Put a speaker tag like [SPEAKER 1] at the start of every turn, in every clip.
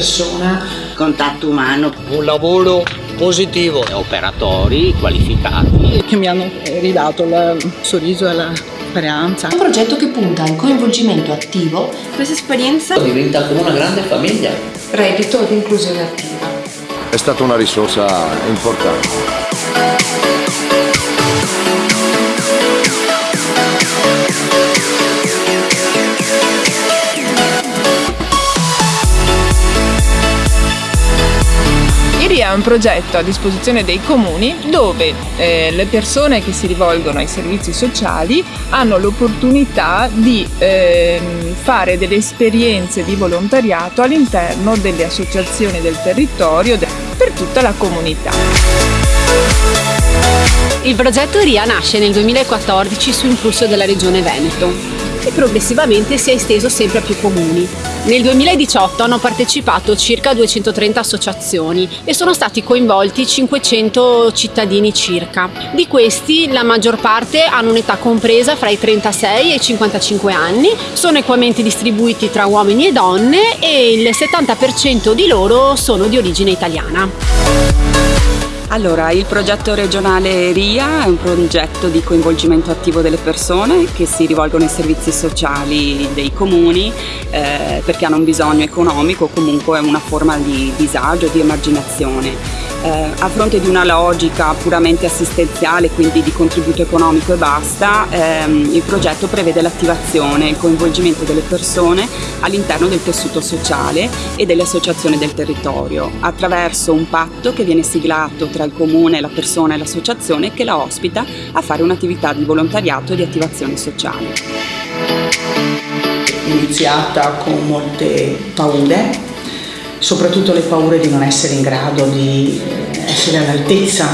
[SPEAKER 1] persona.
[SPEAKER 2] Contatto umano.
[SPEAKER 3] Un lavoro positivo.
[SPEAKER 4] Operatori qualificati.
[SPEAKER 5] Che mi hanno ridato il sorriso e la speranza.
[SPEAKER 6] Un progetto che punta al coinvolgimento attivo.
[SPEAKER 7] Questa esperienza
[SPEAKER 4] diventa come una grande famiglia.
[SPEAKER 6] Reddito ed inclusione attiva.
[SPEAKER 8] È stata una risorsa importante.
[SPEAKER 5] È un progetto a disposizione dei comuni dove eh, le persone che si rivolgono ai servizi sociali hanno l'opportunità di eh, fare delle esperienze di volontariato all'interno delle associazioni del territorio per tutta la comunità.
[SPEAKER 9] Il progetto RIA nasce nel 2014 su impulso della Regione Veneto e progressivamente si è esteso sempre a più comuni. Nel 2018 hanno partecipato circa 230 associazioni e sono stati coinvolti 500 cittadini circa. Di questi la maggior parte hanno un'età compresa fra i 36 e i 55 anni, sono equamente distribuiti tra uomini e donne e il 70% di loro sono di origine italiana.
[SPEAKER 10] Allora, il progetto regionale RIA è un progetto di coinvolgimento attivo delle persone che si rivolgono ai servizi sociali dei comuni eh, perché hanno un bisogno economico o comunque una forma di disagio, di emarginazione. Eh, a fronte di una logica puramente assistenziale, quindi di contributo economico e basta, ehm, il progetto prevede l'attivazione e il coinvolgimento delle persone all'interno del tessuto sociale e delle associazioni del territorio, attraverso un patto che viene siglato tra il comune, la persona e l'associazione che la ospita a fare un'attività di volontariato e di attivazione sociale.
[SPEAKER 1] Iniziata con molte paure, soprattutto le paure di non essere in grado di essere all'altezza.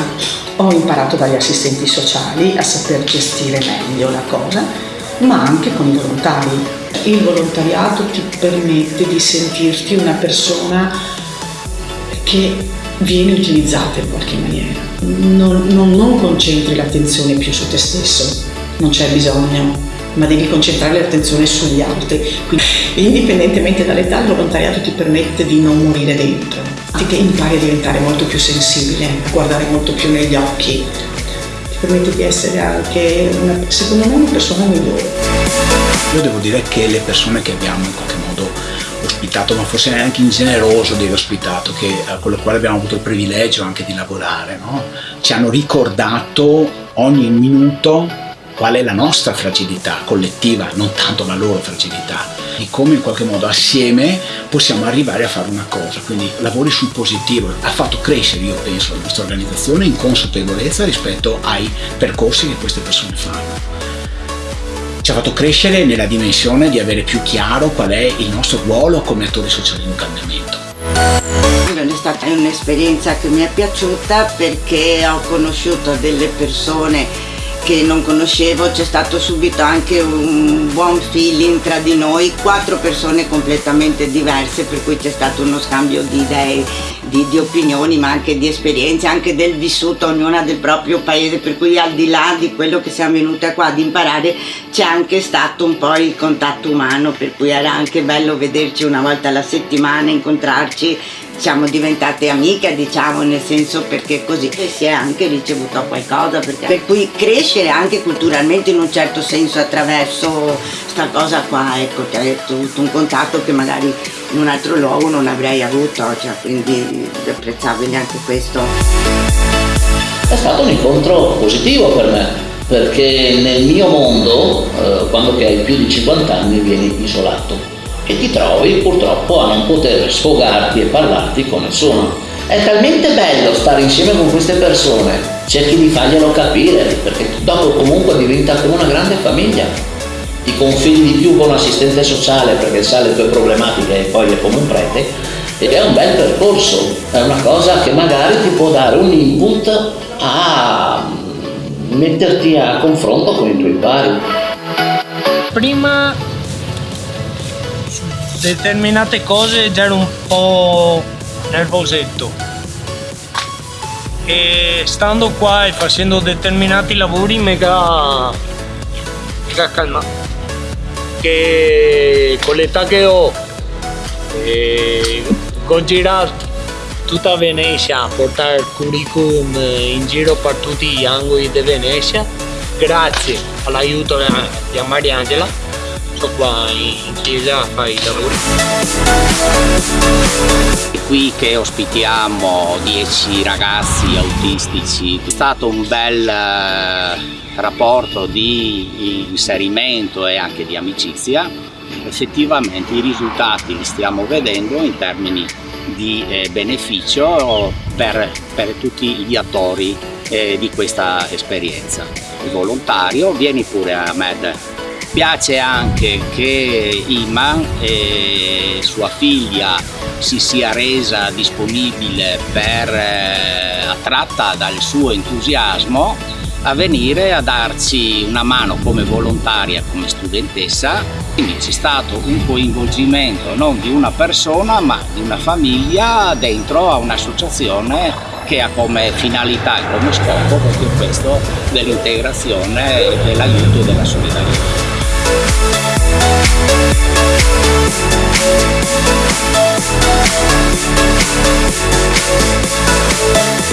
[SPEAKER 1] Ho imparato dagli assistenti sociali a saper gestire meglio la cosa, ma anche con i volontari. Il volontariato ti permette di sentirti una persona che viene utilizzata in qualche maniera. Non, non, non concentri l'attenzione più su te stesso, non c'è bisogno ma devi concentrare l'attenzione sugli altri. Quindi, indipendentemente dall'età, il volontariato ti permette di non morire dentro, che impari a diventare molto più sensibile, a guardare molto più negli occhi, ti permette di essere anche, una, secondo me, una persona migliore.
[SPEAKER 11] Io devo dire che le persone che abbiamo in qualche modo ospitato, ma forse neanche ingeneroso di aver ospitato, che, eh, con le quali abbiamo avuto il privilegio anche di lavorare, no? ci hanno ricordato ogni minuto qual è la nostra fragilità collettiva, non tanto la loro fragilità, e come in qualche modo assieme possiamo arrivare a fare una cosa, quindi lavori sul positivo, ha fatto crescere io penso la nostra organizzazione in consapevolezza rispetto ai percorsi che queste persone fanno. Ci ha fatto crescere nella dimensione di avere più chiaro qual è il nostro ruolo come attori sociali di un cambiamento.
[SPEAKER 2] È stata un'esperienza che mi è piaciuta perché ho conosciuto delle persone che non conoscevo, c'è stato subito anche un buon feeling tra di noi, quattro persone completamente diverse, per cui c'è stato uno scambio di idee, di, di, opinioni, ma anche di esperienze, anche del vissuto, ognuna del proprio paese, per cui al di là di quello che siamo venute qua ad imparare, c'è anche stato un po' il contatto umano, per cui era anche bello vederci una volta alla settimana, incontrarci siamo diventate amiche diciamo nel senso perché così si è anche ricevuto qualcosa perché, per cui crescere anche culturalmente in un certo senso attraverso sta cosa qua ecco che tutto un contatto che magari in un altro luogo non avrei avuto cioè, quindi è apprezzabile anche questo.
[SPEAKER 4] È stato un incontro positivo per me perché nel mio mondo eh, quando hai più di 50 anni vieni isolato e ti trovi purtroppo a non poter sfogarti e parlarti con nessuno. È talmente bello stare insieme con queste persone, cerchi di farglielo capire, perché dopo comunque diventa come una grande famiglia. Ti confidi di più con l'assistente sociale perché sa le tue problematiche e poi è come un prete, ed è un bel percorso, è una cosa che magari ti può dare un input a metterti a confronto con i tuoi pari.
[SPEAKER 3] Prima determinate cose già ero un po' nervosetto. E stando qua e facendo determinati lavori mega mega calma. Che con l'età che ho e ho girato tutta Venezia a portare il curriculum in giro per tutti gli angoli di Venezia. Grazie all'aiuto di Mariangela sono qua in chiesa a fare i lavori
[SPEAKER 7] è qui che ospitiamo 10 ragazzi autistici è stato un bel rapporto di inserimento e anche di amicizia effettivamente i risultati li stiamo vedendo in termini di eh, beneficio per, per, tutti gli attori eh, di questa esperienza. Il volontario, vieni pure a Med. Piace anche che Iman e sua figlia si sia resa disponibile per, eh, attratta dal suo entusiasmo a venire a darci una mano come volontaria, come studentessa, quindi c'è stato un coinvolgimento non di una persona ma di una famiglia dentro a un'associazione che ha come finalità e come scopo proprio questo dell'integrazione, dell'aiuto e della solidarietà.
[SPEAKER 4] È la verità.